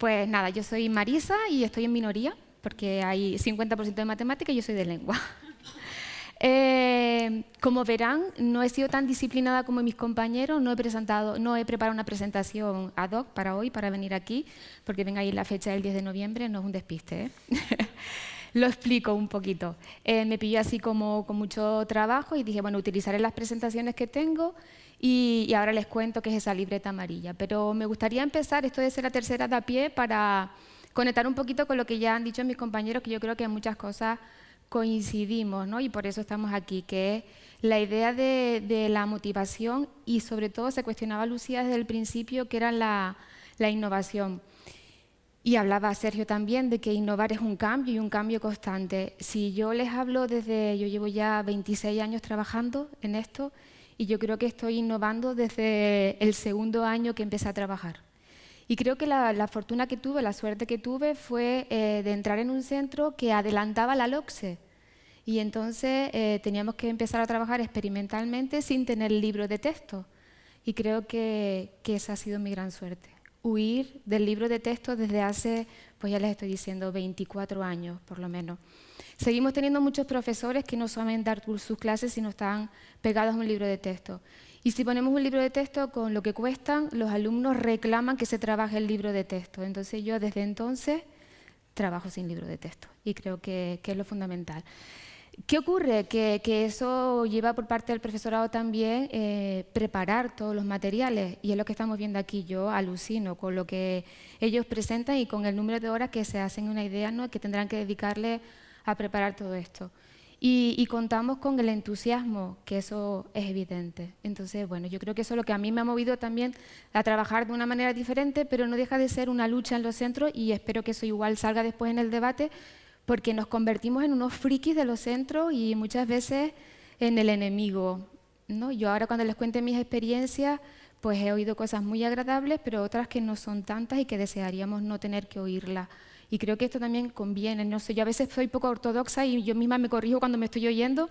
Pues nada, yo soy Marisa y estoy en minoría, porque hay 50% de matemática y yo soy de lengua. Eh, como verán, no he sido tan disciplinada como mis compañeros, no he, presentado, no he preparado una presentación ad hoc para hoy, para venir aquí, porque venga ahí la fecha del 10 de noviembre, no es un despiste. ¿eh? Lo explico un poquito. Eh, me pilló así como con mucho trabajo y dije, bueno, utilizaré las presentaciones que tengo y, ahora les cuento qué es esa libreta amarilla. Pero me gustaría empezar, esto de ser la tercera de a pie, para conectar un poquito con lo que ya han dicho mis compañeros, que yo creo que en muchas cosas coincidimos, ¿no? y por eso estamos aquí, que es la idea de, la motivación y sobre todo se cuestionaba Lucía desde el principio que era la, la innovación. Y hablaba Sergio también de que innovar es un cambio y un cambio constante. Si yo les hablo desde, yo llevo ya 26 años trabajando en esto y yo creo que estoy innovando desde el segundo año que empecé a trabajar. Y creo que la, fortuna que tuve, la suerte que tuve fue eh, de entrar en un centro que adelantaba la LOCSE. Y entonces eh, teníamos que empezar a trabajar experimentalmente sin tener libro de texto. Y creo que, que, esa ha sido mi gran suerte. Huir del libro de texto desde hace, pues ya les estoy diciendo, 24 años por lo menos. Seguimos teniendo muchos profesores que no saben dar sus clases si no están pegados a un libro de texto. Y si ponemos un libro de texto con lo que cuestan, los alumnos reclaman que se trabaje el libro de texto. Entonces yo desde entonces trabajo sin libro de texto y creo que, es lo fundamental. ¿Qué ocurre? Que, eso lleva por parte del profesorado también eh, preparar todos los materiales y es lo que estamos viendo aquí. Yo alucino con lo que ellos presentan y con el número de horas que se hacen una idea ¿no? que tendrán que dedicarle a preparar todo esto. Y, contamos con el entusiasmo, que eso es evidente. Entonces, bueno, yo creo que eso es lo que a mí me ha movido también a trabajar de una manera diferente, pero no deja de ser una lucha en los centros y espero que eso igual salga después en el debate, porque nos convertimos en unos frikis de los centros y muchas veces en el enemigo. ¿no? Yo ahora cuando les cuente mis experiencias, pues he oído cosas muy agradables, pero otras que no son tantas y que desearíamos no tener que oírlas. Y creo que esto también conviene. No sé, yo a veces soy poco ortodoxa y yo misma me corrijo cuando me estoy oyendo,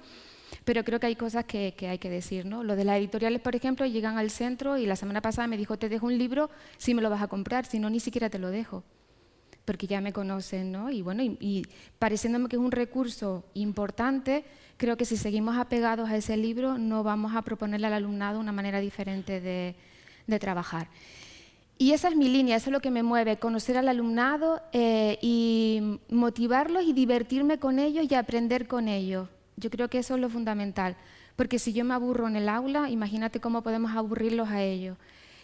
pero creo que hay cosas que, hay que decir. ¿no? Lo de las editoriales, por ejemplo, llegan al centro y la semana pasada me dijo, te dejo un libro si me lo vas a comprar, si no, ni siquiera te lo dejo porque ya me conocen, ¿no? Y bueno, y, pareciéndome que es un recurso importante, creo que si seguimos apegados a ese libro no vamos a proponerle al alumnado una manera diferente de, trabajar. Y esa es mi línea, eso es lo que me mueve, conocer al alumnado eh, y motivarlos y divertirme con ellos y aprender con ellos. Yo creo que eso es lo fundamental, porque si yo me aburro en el aula, imagínate cómo podemos aburrirlos a ellos.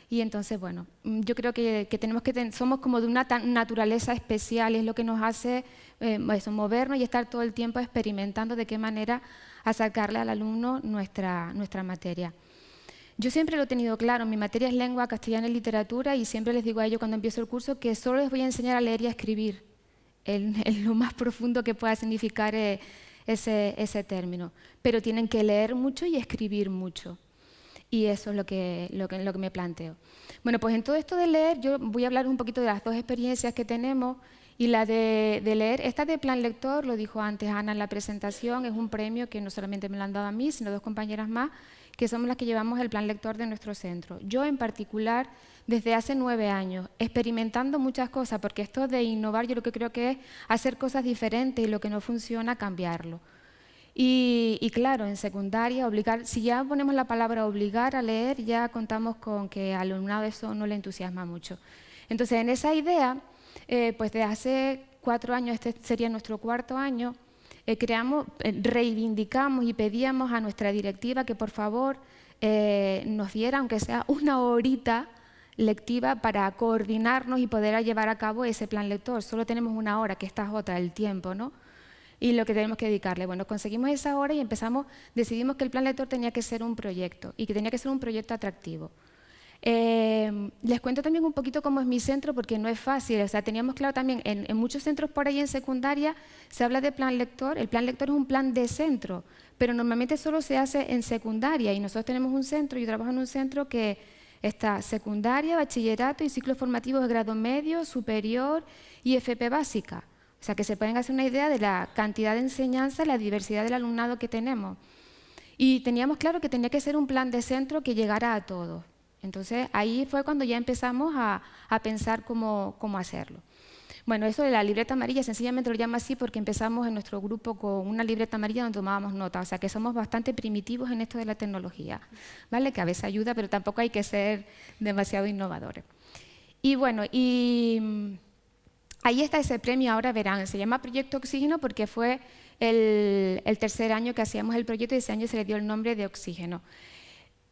Y entonces, bueno, mm, yo creo que, tenemos que somos como de una naturaleza especial, es lo que nos hace eh, eso, movernos y estar todo el tiempo experimentando de qué manera acercarle al alumno nuestra, nuestra materia. Yo siempre lo he tenido claro, mi materia es lengua castellana y literatura y siempre les digo a ellos cuando empiezo el curso que solo les voy a enseñar a leer y a escribir, en, lo más profundo que pueda significar eh, ese, término. Pero tienen que leer mucho y escribir mucho. Y eso es lo que, lo, que, me planteo. Bueno, pues en todo esto de leer, yo voy a hablar un poquito de las dos experiencias que tenemos y la de, de, leer, esta de Plan Lector, lo dijo antes Ana en la presentación, es un premio que no solamente me lo han dado a mí, sino dos compañeras más, que somos las que llevamos el plan lector de nuestro centro. Yo en particular, desde hace nueve años, experimentando muchas cosas, porque esto de innovar yo lo que creo que es hacer cosas diferentes y lo que no funciona, cambiarlo. Y, claro, en secundaria, obligar, si ya ponemos la palabra obligar a leer, ya contamos con que al alumnado eso no le entusiasma mucho. Entonces, en esa idea, eh, pues de hace cuatro años, este sería nuestro cuarto año, eh, creamos, eh, reivindicamos y pedíamos a nuestra directiva que por favor nos diera, aunque sea una horita lectiva para coordinarnos y poder llevar a cabo ese plan lector. Solo tenemos una hora, que esta es otra, el tiempo, ¿no? Y lo que tenemos que dedicarle. Bueno, conseguimos esa hora y empezamos, decidimos que el plan lector tenía que ser un proyecto y que tenía que ser un proyecto atractivo. Eh, les cuento también un poquito cómo es mi centro, porque no es fácil. O sea, teníamos claro también, en, muchos centros por ahí en secundaria se habla de plan lector. El plan lector es un plan de centro, pero normalmente solo se hace en secundaria. Y nosotros tenemos un centro, yo trabajo en un centro que está secundaria, bachillerato y ciclos formativos de grado medio, superior y FP básica. O sea, que se pueden hacer una idea de la cantidad de enseñanza, la diversidad del alumnado que tenemos. Y teníamos claro que tenía que ser un plan de centro que llegara a todos. Entonces ahí fue cuando ya empezamos a, pensar cómo, cómo hacerlo. Bueno, eso de la libreta amarilla sencillamente lo llamo así porque empezamos en nuestro grupo con una libreta amarilla donde tomábamos nota, o sea que somos bastante primitivos en esto de la tecnología, ¿vale? Que a veces ayuda, pero tampoco hay que ser demasiado innovadores. Y bueno, y ahí está ese premio, ahora verán, se llama Proyecto Oxígeno porque fue el, tercer año que hacíamos el proyecto y ese año se le dio el nombre de Oxígeno.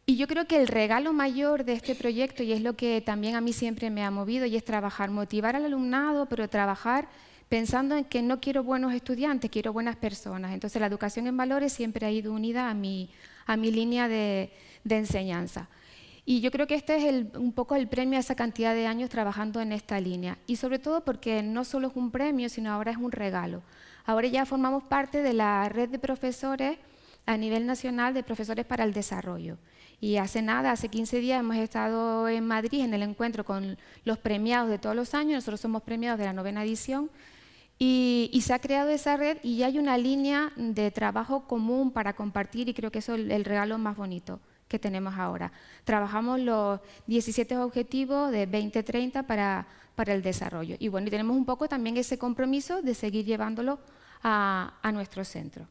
Y yo creo que el regalo mayor de este proyecto, y es lo que también a mí siempre me ha movido, y es trabajar, motivar al alumnado, pero trabajar pensando en que no quiero buenos estudiantes, quiero buenas personas. Entonces la educación en valores siempre ha ido unida a mi, a mi línea de, enseñanza. Y yo creo que este es un poco el premio a esa cantidad de años trabajando en esta línea. Y sobre todo porque no solo es un premio, sino ahora es un regalo. Ahora ya formamos parte de la red de profesores a nivel nacional de profesores para el desarrollo. Y hace nada, hace 15 días, hemos estado en Madrid en el encuentro con los premiados de todos los años, nosotros somos premiados de la novena edición, y, se ha creado esa red y ya hay una línea de trabajo común para compartir y creo que eso es el, regalo más bonito que tenemos ahora. Trabajamos los 17 objetivos de 2030 para, para el desarrollo. Y bueno, y tenemos un poco también ese compromiso de seguir llevándolo a, a nuestro centro.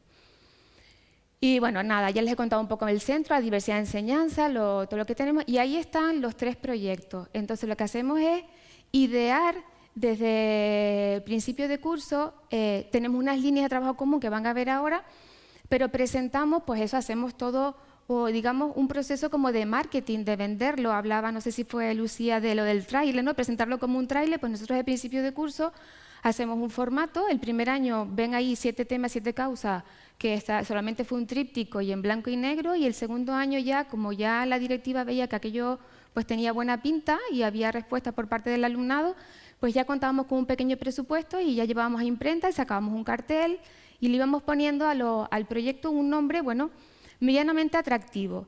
Y bueno, nada, ya les he contado un poco el centro, la diversidad de enseñanza, todo lo que tenemos, y ahí están los tres proyectos. Entonces lo que hacemos es idear desde el principio de curso, eh, tenemos unas líneas de trabajo común que van a ver ahora, pero presentamos, pues eso, hacemos todo, o digamos, un proceso como de marketing, de venderlo. Hablaba, no sé si fue Lucía, de lo del trailer, ¿no? Presentarlo como un trailer, pues nosotros al principio de curso hacemos un formato, el primer año ven ahí siete temas, siete causas, que solamente fue un tríptico y en blanco y negro, y el segundo año ya, como ya la directiva veía que aquello pues tenía buena pinta y había respuesta por parte del alumnado, pues ya contábamos con un pequeño presupuesto y ya llevábamos a imprenta y sacábamos un cartel y le íbamos poniendo al proyecto un nombre, bueno, medianamente atractivo.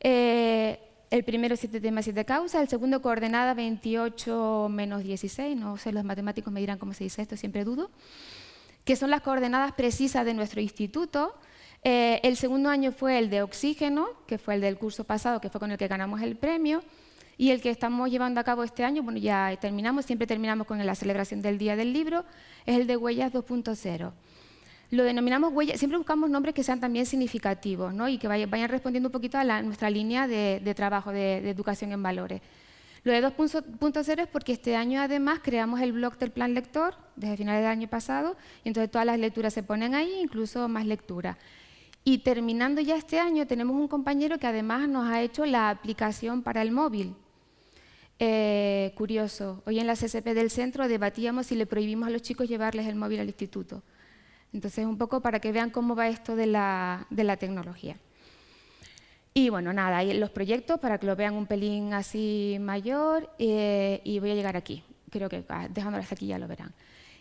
Eh, el primero siete temas, siete causas, el segundo coordenada 28 menos 16, no sé, los matemáticos me dirán cómo se dice esto, siempre dudo, que son las coordenadas precisas de nuestro instituto. Eh, el segundo año fue el de oxígeno, que fue el del curso pasado, que fue con el que ganamos el premio, y el que estamos llevando a cabo este año, bueno, ya terminamos, siempre terminamos con la celebración del Día del Libro, es el de Huellas 2.0. Lo denominamos huellas, siempre buscamos nombres que sean también significativos ¿no? y que vayan, respondiendo un poquito a nuestra línea de, trabajo de, educación en valores. Lo de 2.0 es porque este año además creamos el blog del plan lector desde finales del año pasado y entonces todas las lecturas se ponen ahí, incluso más lectura. Y terminando ya este año tenemos un compañero que además nos ha hecho la aplicación para el móvil. Eh, curioso, hoy en la CCP del centro debatíamos si le prohibimos a los chicos llevarles el móvil al instituto. Entonces, un poco para que vean cómo va esto de la, tecnología. Y bueno, nada, los proyectos para que lo vean un pelín así mayor eh, y voy a llegar aquí. Creo que ah, dejándolo hasta aquí ya lo verán.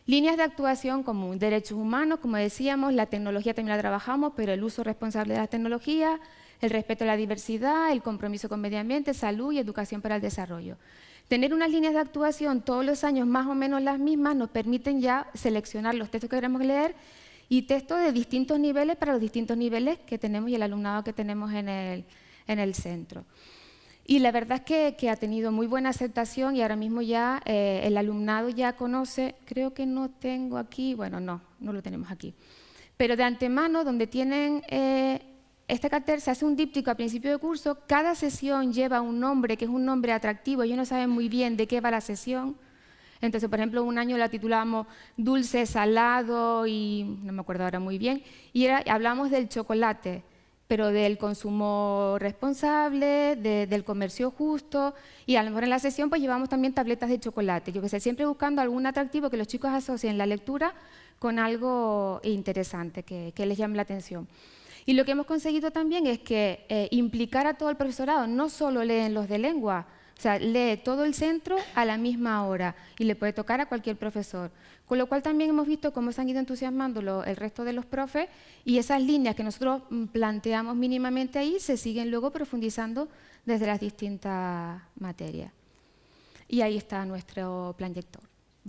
Líneas de actuación común, derechos humanos, como decíamos, la tecnología también la trabajamos, pero el uso responsable de la tecnología, el respeto a la diversidad, el compromiso con medio ambiente, salud y educación para el desarrollo. Tener unas líneas de actuación todos los años más o menos las mismas nos permiten ya seleccionar los textos que queremos leer y textos de distintos niveles para los distintos niveles que tenemos y el alumnado que tenemos en el, centro. Y la verdad es que, ha tenido muy buena aceptación y ahora mismo ya eh, el alumnado ya conoce, creo que no tengo aquí, bueno, no, no lo tenemos aquí, pero de antemano, donde tienen eh, este cartel se hace un díptico a principio de curso, cada sesión lleva un nombre que es un nombre atractivo, ellos no saben muy bien de qué va la sesión. Entonces, por ejemplo, un año la titulamos Dulce, Salado y no me acuerdo ahora muy bien, y era, hablamos del chocolate, pero del consumo responsable, del comercio justo, y a lo mejor en la sesión pues llevamos también tabletas de chocolate, yo que sé, siempre buscando algún atractivo que los chicos asocien la lectura con algo interesante, que, que les llame la atención. Y lo que hemos conseguido también es que eh, implicar a todo el profesorado, no solo leen los de lengua, o sea, lee todo el centro a la misma hora y le puede tocar a cualquier profesor. Con lo cual también hemos visto cómo se han ido entusiasmando el resto de los profes y esas líneas que nosotros mm, planteamos mínimamente ahí se siguen luego profundizando desde las distintas materias. Y ahí está nuestro plan.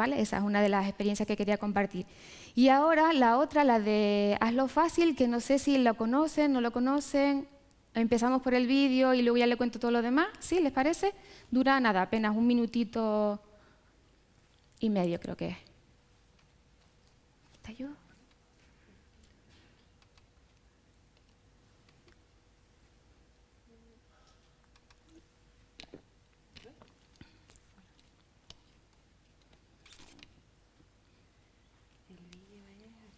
Esa es una de las experiencias que quería compartir. Y ahora la otra, la de hazlo fácil, que no sé si lo conocen, no lo conocen. Empezamos por el vídeo y luego ya le cuento todo lo demás. ¿Sí? ¿Les parece? Dura nada, apenas un minutito y medio creo que es. ¿Está yo?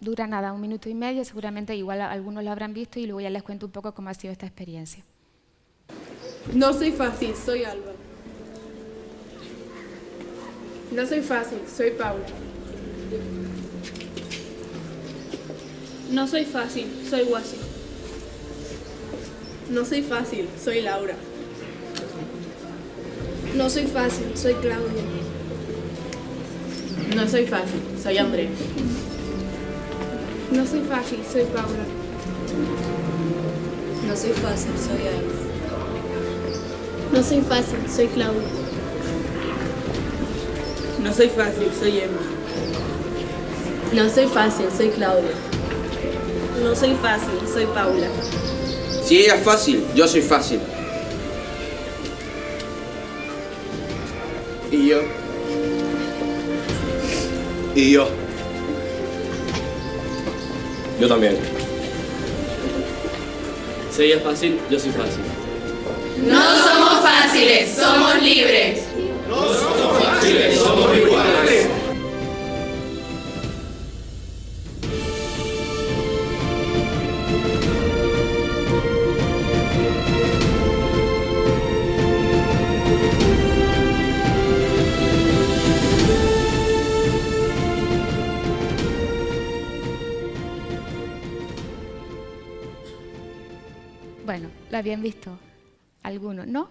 Dura nada, un minuto y medio, seguramente igual algunos lo habrán visto y luego ya les cuento un poco cómo ha sido esta experiencia. No soy fácil, soy Alba. No soy fácil, soy Paula. No soy fácil, soy Guasi. No soy fácil, soy Laura. No soy fácil, soy Claudia. No soy fácil, soy André. No soy fácil, soy Paula. No soy fácil, soy Alice. No soy fácil, soy Claudia. No soy fácil, soy Emma. No soy fácil, soy Claudia. No soy fácil, soy Paula. Si ella es fácil, yo soy fácil. Y yo. Y yo. Yo también. Si ella es fácil, yo soy fácil. No somos fáciles, somos libres. No somos fáciles, somos iguales. Bueno, ¿la habían visto? Algunos, ¿no?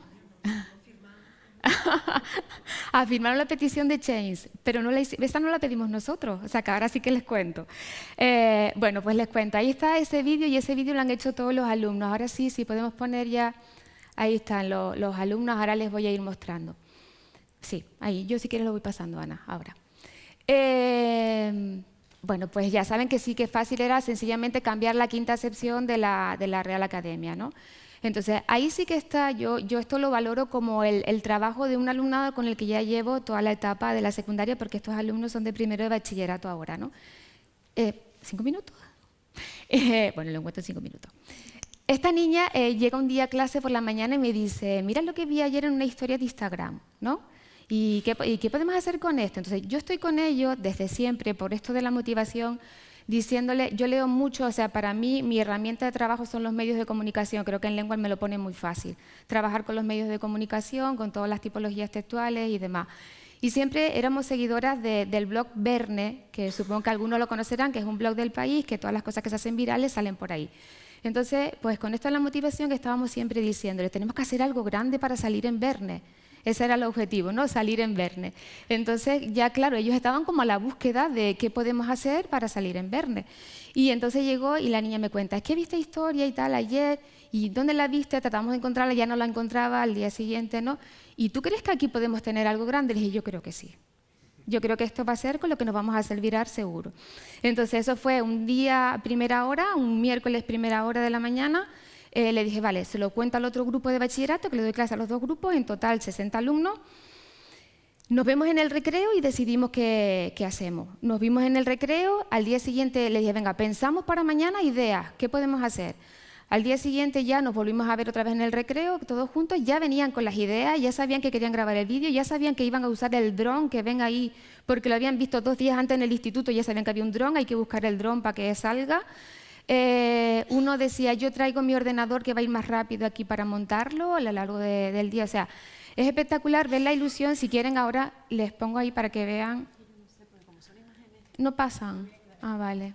Afirmaron la petición de Chains, pero no la, esta no la pedimos nosotros, o sea que ahora sí que les cuento. Eh, bueno, pues les cuento, ahí está ese vídeo y ese vídeo lo han hecho todos los alumnos. Ahora sí, si podemos poner ya, ahí están los, alumnos, ahora les voy a ir mostrando. Sí, ahí, yo si quieres lo voy pasando, Ana, ahora. Eh, bueno, pues ya saben que sí que fácil era sencillamente cambiar la quinta acepción de la Real Academia, ¿no? Entonces, ahí sí que está, yo, yo esto lo valoro como el, el, trabajo de un alumnado con el que ya llevo toda la etapa de la secundaria, porque estos alumnos son de primero de bachillerato ahora, ¿no? Eh, ¿Cinco minutos? Eh, bueno, lo encuentro en cinco minutos. Esta niña eh, llega un día a clase por la mañana y me dice, mira lo que vi ayer en una historia de Instagram, ¿no? ¿Y qué, ¿Y qué podemos hacer con esto? Entonces, yo estoy con ellos desde siempre, por esto de la motivación, diciéndole, yo leo mucho, o sea, para mí mi herramienta de trabajo son los medios de comunicación, creo que en lengua me lo pone muy fácil, trabajar con los medios de comunicación, con todas las tipologías textuales y demás. Y siempre éramos seguidoras de, del blog Verne, que supongo que algunos lo conocerán, que es un blog del país, que todas las cosas que se hacen virales salen por ahí. Entonces, pues con esto es la motivación que estábamos siempre diciéndole, tenemos que hacer algo grande para salir en Verne. Ese era el objetivo, ¿no? Salir en Verne. Entonces, ya claro, ellos estaban como a la búsqueda de qué podemos hacer para salir en Verne. Y entonces llegó y la niña me cuenta, es que viste historia y tal ayer, y ¿dónde la viste? Tratamos de encontrarla, ya no la encontraba al día siguiente, ¿no? ¿Y tú crees que aquí podemos tener algo grande? Le dije, yo creo que sí. Yo creo que esto va a ser con lo que nos vamos a hacer virar seguro. Entonces, eso fue un día primera hora, un miércoles primera hora de la mañana, eh, le dije, vale, se lo cuento al otro grupo de bachillerato, que le doy clase a los dos grupos, en total 60 alumnos. Nos vemos en el recreo y decidimos qué, qué, hacemos. Nos vimos en el recreo, al día siguiente le dije, venga, pensamos para mañana ideas, ¿qué podemos hacer? Al día siguiente ya nos volvimos a ver otra vez en el recreo, todos juntos, ya venían con las ideas, ya sabían que querían grabar el vídeo, ya sabían que iban a usar el dron que ven ahí, porque lo habían visto dos días antes en el instituto, ya sabían que había un dron, hay que buscar el dron para que salga. Eh, uno decía, yo traigo mi ordenador que va a ir más rápido aquí para montarlo a lo largo de, del día. O sea, Es espectacular ver la ilusión, si quieren ahora les pongo ahí para que vean. No pasan. Ah, vale.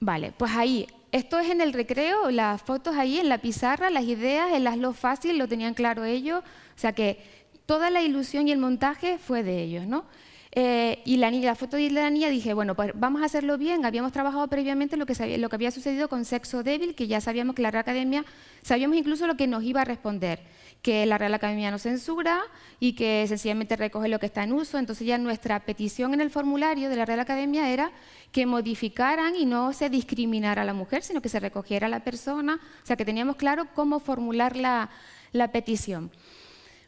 Vale, pues ahí, esto es en el recreo, las fotos ahí en la pizarra, las ideas, el hazlo fácil, lo tenían claro ellos, o sea que toda la ilusión y el montaje fue de ellos, ¿no? Eh, y la, niña, la foto de la niña dije, bueno, pues vamos a hacerlo bien. Habíamos trabajado previamente lo que, lo que había sucedido con Sexo Débil, que ya sabíamos que la Real Academia, sabíamos incluso lo que nos iba a responder, que la Real Academia no censura y que sencillamente recoge lo que está en uso. Entonces ya nuestra petición en el formulario de la Real Academia era que modificaran y no se discriminara a la mujer, sino que se recogiera a la persona, o sea que teníamos claro cómo formular la, la petición.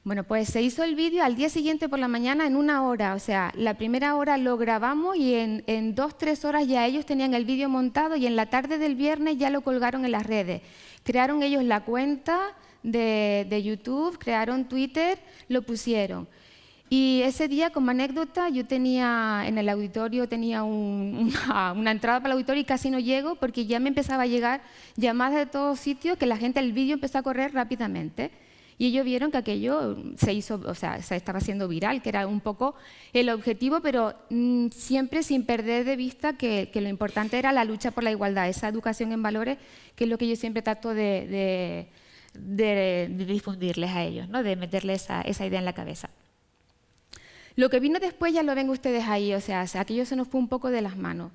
Bueno, pues se hizo el vídeo al día siguiente por la mañana en una hora, o sea, la primera hora lo grabamos y en, en dos, tres horas ya ellos tenían el vídeo montado y en la tarde del viernes ya lo colgaron en las redes. Crearon ellos la cuenta de, YouTube, crearon Twitter, lo pusieron. Y ese día, como anécdota, yo tenía en el auditorio, tenía una, una, entrada para el auditorio y casi no llego porque ya me empezaba a llegar llamadas de todos sitios que la gente, el vídeo empezó a correr rápidamente y ellos vieron que aquello se hizo, o sea, se estaba haciendo viral, que era un poco el objetivo, pero mm, siempre sin perder de vista que, lo importante era la lucha por la igualdad, esa educación en valores, que es lo que yo siempre trato de, difundirles a ellos, ¿no? de meterles esa, idea en la cabeza. Lo que vino después ya lo ven ustedes ahí, o sea, aquello se nos fue un poco de las manos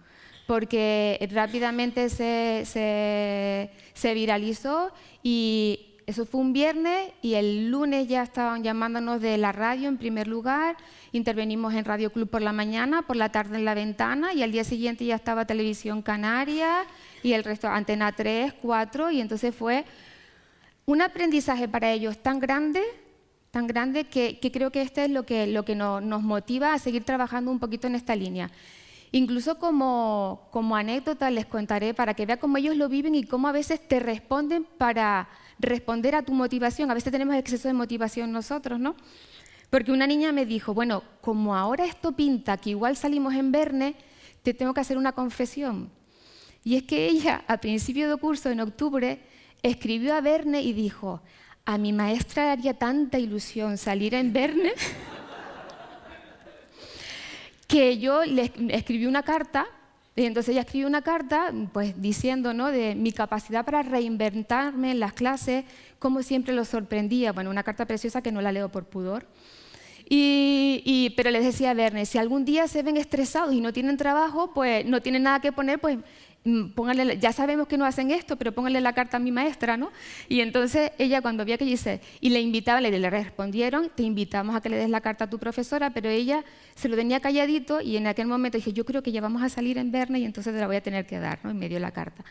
porque rápidamente se viralizó y eso fue un viernes y el lunes ya estaban llamándonos de la radio en primer lugar, intervenimos en Radio Club por la mañana, por la tarde en La Ventana y al día siguiente ya estaba Televisión Canaria y el resto, Antena 3, 4 y entonces fue un aprendizaje para ellos tan grande, tan grande que, creo que este es lo que, que nos motiva a seguir trabajando un poquito en esta línea. Incluso como, como anécdota les contaré para que vean cómo ellos lo viven y cómo a veces te responden para responder a tu motivación. A veces tenemos exceso de motivación nosotros, ¿no? Porque una niña me dijo, bueno, como ahora esto pinta que igual salimos en Verne, te tengo que hacer una confesión. Y es que ella, a principio de curso, en octubre, escribió a Verne y dijo, a mi maestra le haría tanta ilusión salir en Verne que yo le escribí una carta y entonces ella escribió una carta pues, diciendo ¿no? de mi capacidad para reinventarme en las clases, como siempre lo sorprendía. Bueno, una carta preciosa que no la leo por pudor. Y, pero les decía a Verne, si algún día se ven estresados y no tienen trabajo, pues no tienen nada que poner, pues póngale, ya sabemos que no hacen esto, pero pónganle la carta a mi maestra, ¿no? Y entonces ella cuando vio que dice, y le invitaba, le, le respondieron, te invitamos a que le des la carta a tu profesora, pero ella se lo tenía calladito y en aquel momento dije, yo creo que ya vamos a salir en Verne y entonces te la voy a tener que dar, ¿no? Y me dio la carta.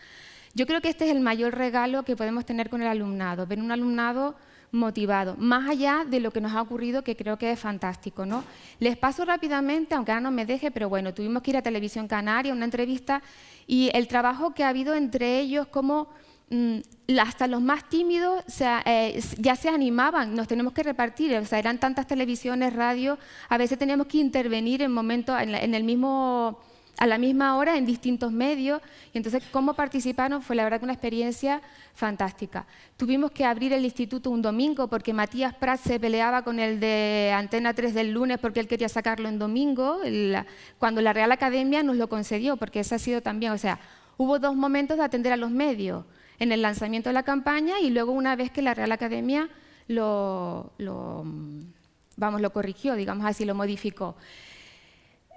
Yo creo que este es el mayor regalo que podemos tener con el alumnado, ver un alumnado motivado, más allá de lo que nos ha ocurrido, que creo que es fantástico. ¿no? Les paso rápidamente, aunque ahora no me deje, pero bueno, tuvimos que ir a Televisión Canaria, una entrevista, y el trabajo que ha habido entre ellos, como mm, hasta los más tímidos eh, ya se animaban, nos tenemos que repartir, o sea, eran tantas televisiones, radio, a veces teníamos que intervenir en momentos, en el mismo a la misma hora en distintos medios. Y entonces, cómo participaron fue la verdad una experiencia fantástica. Tuvimos que abrir el instituto un domingo porque Matías Prat se peleaba con el de Antena 3 del lunes porque él quería sacarlo en domingo, cuando la Real Academia nos lo concedió, porque eso ha sido también, o sea, hubo dos momentos de atender a los medios, en el lanzamiento de la campaña y luego una vez que la Real Academia lo vamos, lo corrigió, digamos así, lo modificó.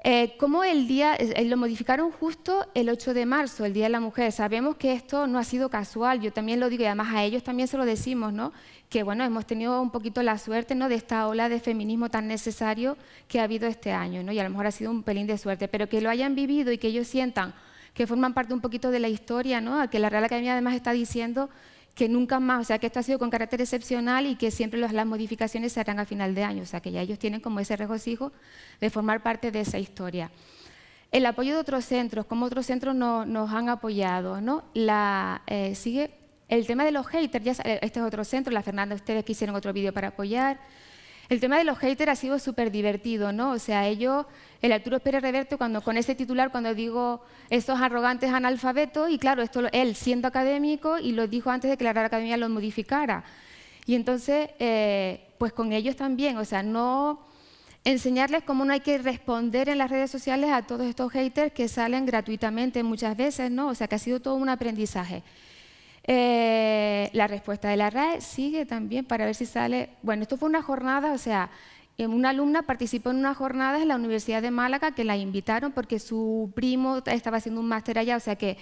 Eh, ¿Cómo el día, eh, lo modificaron justo el 8 de marzo, el Día de la Mujer? Sabemos que esto no ha sido casual, yo también lo digo y además a ellos también se lo decimos, ¿no? que bueno, hemos tenido un poquito la suerte ¿no? de esta ola de feminismo tan necesario que ha habido este año, ¿no? y a lo mejor ha sido un pelín de suerte, pero que lo hayan vivido y que ellos sientan que forman parte un poquito de la historia, ¿no? a que la Real Academia además está diciendo que nunca más, o sea, que esto ha sido con carácter excepcional y que siempre las modificaciones se harán a final de año, o sea, que ya ellos tienen como ese regocijo de formar parte de esa historia. El apoyo de otros centros, como otros centros nos han apoyado, ¿no? La, eh, sigue el tema de los haters, ya, este es otro centro, la Fernanda, ustedes que hicieron otro vídeo para apoyar, el tema de los haters ha sido súper divertido, ¿no? O sea, ellos, el Arturo Pérez Reverte, cuando, con ese titular, cuando digo estos arrogantes analfabetos, y claro, esto él siendo académico y lo dijo antes de que la Real Academia lo modificara. Y entonces, eh, pues con ellos también, o sea, no enseñarles cómo no hay que responder en las redes sociales a todos estos haters que salen gratuitamente muchas veces, ¿no? O sea, que ha sido todo un aprendizaje. Eh, la respuesta de la RAE sigue también para ver si sale... Bueno, esto fue una jornada, o sea, una alumna participó en una jornada en la Universidad de Málaga que la invitaron porque su primo estaba haciendo un máster allá, o sea que,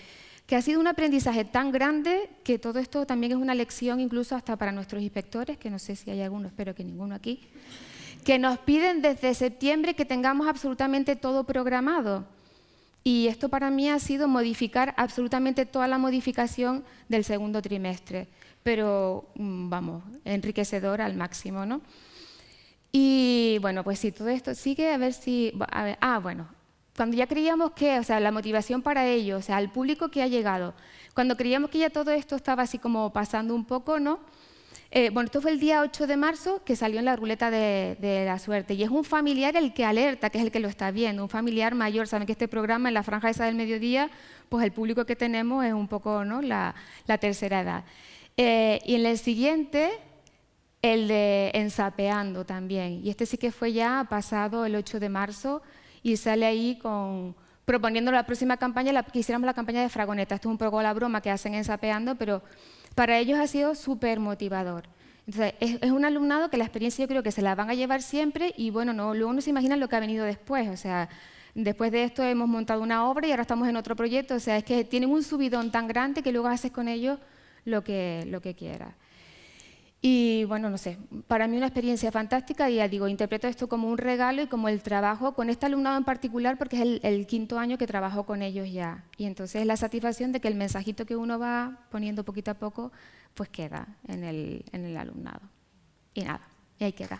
que ha sido un aprendizaje tan grande que todo esto también es una lección incluso hasta para nuestros inspectores, que no sé si hay alguno, espero que ninguno aquí, que nos piden desde septiembre que tengamos absolutamente todo programado. Y esto para mí ha sido modificar absolutamente toda la modificación del segundo trimestre, pero mm, vamos, enriquecedor al máximo, ¿no? Y bueno, pues si todo esto sigue, a ver si... ah, bueno, cuando ya creíamos que, o sea, la motivación para ello, o sea, al público que ha llegado, cuando creíamos que ya todo esto estaba así como pasando un poco, ¿no? Eh, bueno, esto fue el día 8 de marzo que salió en la ruleta de, la suerte y es un familiar el que alerta, que es el que lo está viendo, un familiar mayor. Saben que este programa en la franja esa del mediodía, pues el público que tenemos es un poco ¿no? la, tercera edad. Eh, y en el siguiente el de Ensapeando también. Y este sí que fue ya pasado el 8 de marzo y sale ahí con, proponiendo la próxima campaña, la, que hiciéramos la campaña de Fragoneta. Esto es un poco la broma que hacen Ensapeando, pero para ellos ha sido súper motivador. Entonces, es, es, un alumnado que la experiencia yo creo que se la van a llevar siempre y bueno, no, luego no se imaginan lo que ha venido después. O sea, después de esto hemos montado una obra y ahora estamos en otro proyecto. O sea, es que tienen un subidón tan grande que luego haces con ellos lo que, lo que quieras. Y bueno, no sé, para mí una experiencia fantástica y ya digo, interpreto esto como un regalo y como el trabajo con este alumnado en particular porque es el, quinto año que trabajo con ellos ya. Y entonces es la satisfacción de que el mensajito que uno va poniendo poquito a poco, pues queda en el, en el alumnado. Y nada, y ahí queda.